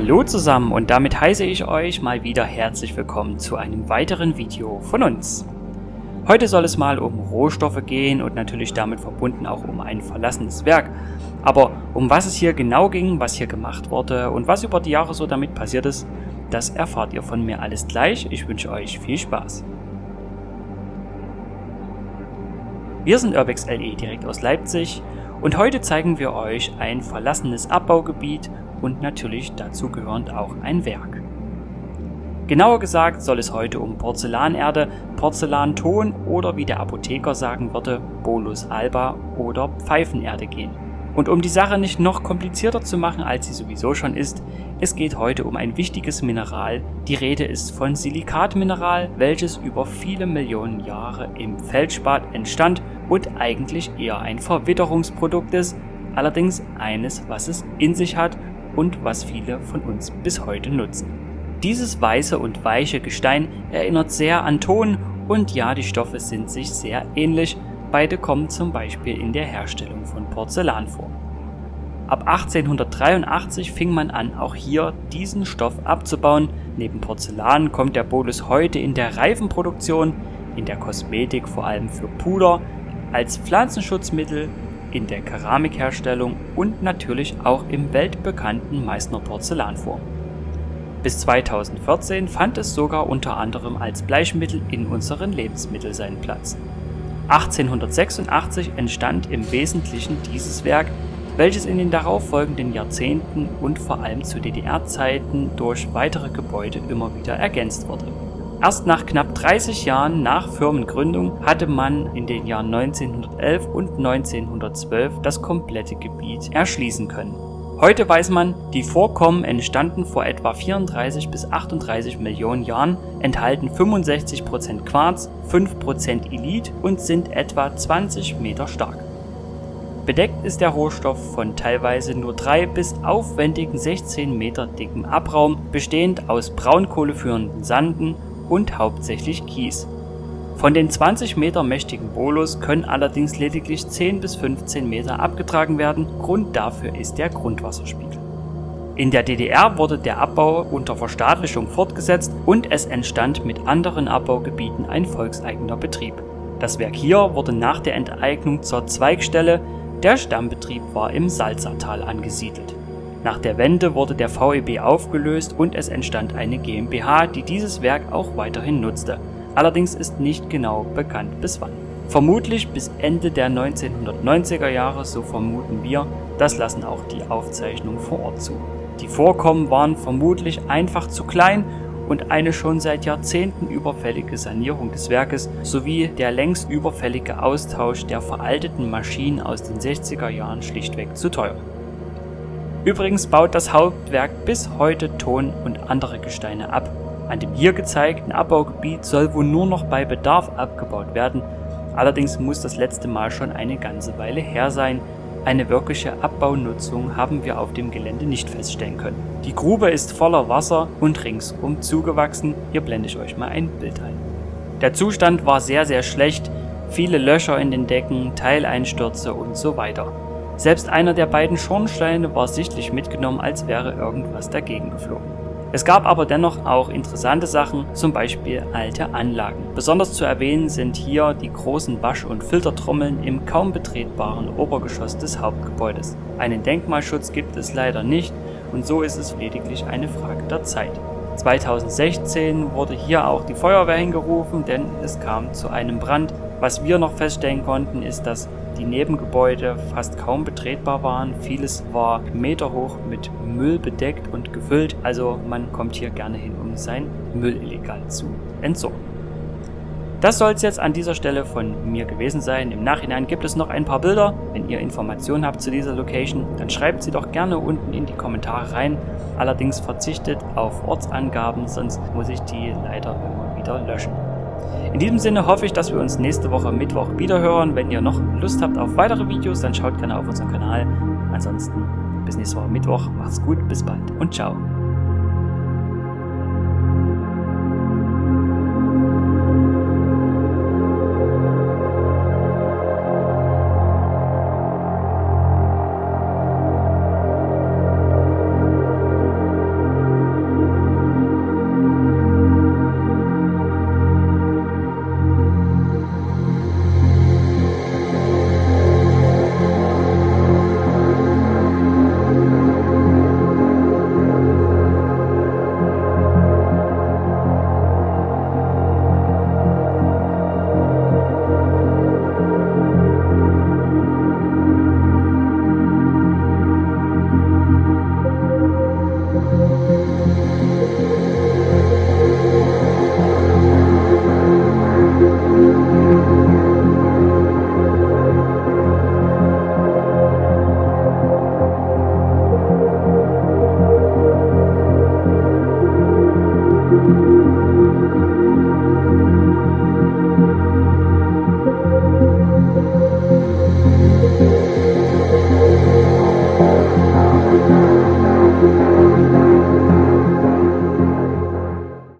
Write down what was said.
Hallo zusammen und damit heiße ich euch mal wieder herzlich willkommen zu einem weiteren Video von uns. Heute soll es mal um Rohstoffe gehen und natürlich damit verbunden auch um ein verlassenes Werk. Aber um was es hier genau ging, was hier gemacht wurde und was über die Jahre so damit passiert ist, das erfahrt ihr von mir alles gleich. Ich wünsche euch viel Spaß. Wir sind Urbex LE direkt aus Leipzig und heute zeigen wir euch ein verlassenes Abbaugebiet und natürlich dazugehörend auch ein Werk. Genauer gesagt soll es heute um Porzellanerde, Porzellanton oder wie der Apotheker sagen würde, Bolus alba oder Pfeifenerde gehen. Und um die Sache nicht noch komplizierter zu machen, als sie sowieso schon ist, es geht heute um ein wichtiges Mineral. Die Rede ist von Silikatmineral, welches über viele Millionen Jahre im Feldspat entstand und eigentlich eher ein Verwitterungsprodukt ist, allerdings eines, was es in sich hat und was viele von uns bis heute nutzen. Dieses weiße und weiche Gestein erinnert sehr an Ton und ja, die Stoffe sind sich sehr ähnlich, beide kommen zum Beispiel in der Herstellung von Porzellan vor. Ab 1883 fing man an, auch hier diesen Stoff abzubauen. Neben Porzellan kommt der Bolus heute in der Reifenproduktion, in der Kosmetik vor allem für Puder, als Pflanzenschutzmittel, in der Keramikherstellung und natürlich auch im weltbekannten Meißner Porzellan vor. Bis 2014 fand es sogar unter anderem als Bleichmittel in unseren Lebensmitteln seinen Platz. 1886 entstand im Wesentlichen dieses Werk welches in den darauffolgenden Jahrzehnten und vor allem zu DDR-Zeiten durch weitere Gebäude immer wieder ergänzt wurde. Erst nach knapp 30 Jahren nach Firmengründung hatte man in den Jahren 1911 und 1912 das komplette Gebiet erschließen können. Heute weiß man, die Vorkommen entstanden vor etwa 34 bis 38 Millionen Jahren, enthalten 65% Quarz, 5% Ilit und sind etwa 20 Meter stark. Bedeckt ist der Rohstoff von teilweise nur 3 bis aufwendigen 16 Meter dickem Abraum, bestehend aus braunkohleführenden Sanden und hauptsächlich Kies. Von den 20 Meter mächtigen Bolus können allerdings lediglich 10 bis 15 Meter abgetragen werden, Grund dafür ist der Grundwasserspiegel. In der DDR wurde der Abbau unter Verstaatlichung fortgesetzt und es entstand mit anderen Abbaugebieten ein volkseigener Betrieb. Das Werk hier wurde nach der Enteignung zur Zweigstelle der Stammbetrieb war im Salzertal angesiedelt. Nach der Wende wurde der VEB aufgelöst und es entstand eine GmbH, die dieses Werk auch weiterhin nutzte. Allerdings ist nicht genau bekannt bis wann. Vermutlich bis Ende der 1990er Jahre, so vermuten wir, das lassen auch die Aufzeichnungen vor Ort zu. Die Vorkommen waren vermutlich einfach zu klein und eine schon seit Jahrzehnten überfällige Sanierung des Werkes sowie der längst überfällige Austausch der veralteten Maschinen aus den 60er Jahren schlichtweg zu teuer. Übrigens baut das Hauptwerk bis heute Ton und andere Gesteine ab. An dem hier gezeigten Abbaugebiet soll wohl nur noch bei Bedarf abgebaut werden, allerdings muss das letzte Mal schon eine ganze Weile her sein, eine wirkliche Abbaunutzung haben wir auf dem Gelände nicht feststellen können. Die Grube ist voller Wasser und ringsum zugewachsen, hier blende ich euch mal ein Bild ein. Der Zustand war sehr sehr schlecht, viele Löcher in den Decken, Teileinstürze und so weiter. Selbst einer der beiden Schornsteine war sichtlich mitgenommen, als wäre irgendwas dagegen geflogen. Es gab aber dennoch auch interessante Sachen, zum Beispiel alte Anlagen. Besonders zu erwähnen sind hier die großen Wasch- und Filtertrommeln im kaum betretbaren Obergeschoss des Hauptgebäudes. Einen Denkmalschutz gibt es leider nicht und so ist es lediglich eine Frage der Zeit. 2016 wurde hier auch die Feuerwehr hingerufen, denn es kam zu einem Brand. Was wir noch feststellen konnten, ist, dass die Nebengebäude fast kaum betretbar waren. Vieles war meterhoch mit Müll bedeckt und gefüllt, also man kommt hier gerne hin, um sein Müll illegal zu entsorgen. Das soll es jetzt an dieser Stelle von mir gewesen sein. Im Nachhinein gibt es noch ein paar Bilder. Wenn ihr Informationen habt zu dieser Location, dann schreibt sie doch gerne unten in die Kommentare rein. Allerdings verzichtet auf Ortsangaben, sonst muss ich die leider immer wieder löschen. In diesem Sinne hoffe ich, dass wir uns nächste Woche Mittwoch wiederhören. Wenn ihr noch Lust habt auf weitere Videos, dann schaut gerne auf unseren Kanal. Ansonsten bis nächste Woche Mittwoch. Macht's gut, bis bald und ciao.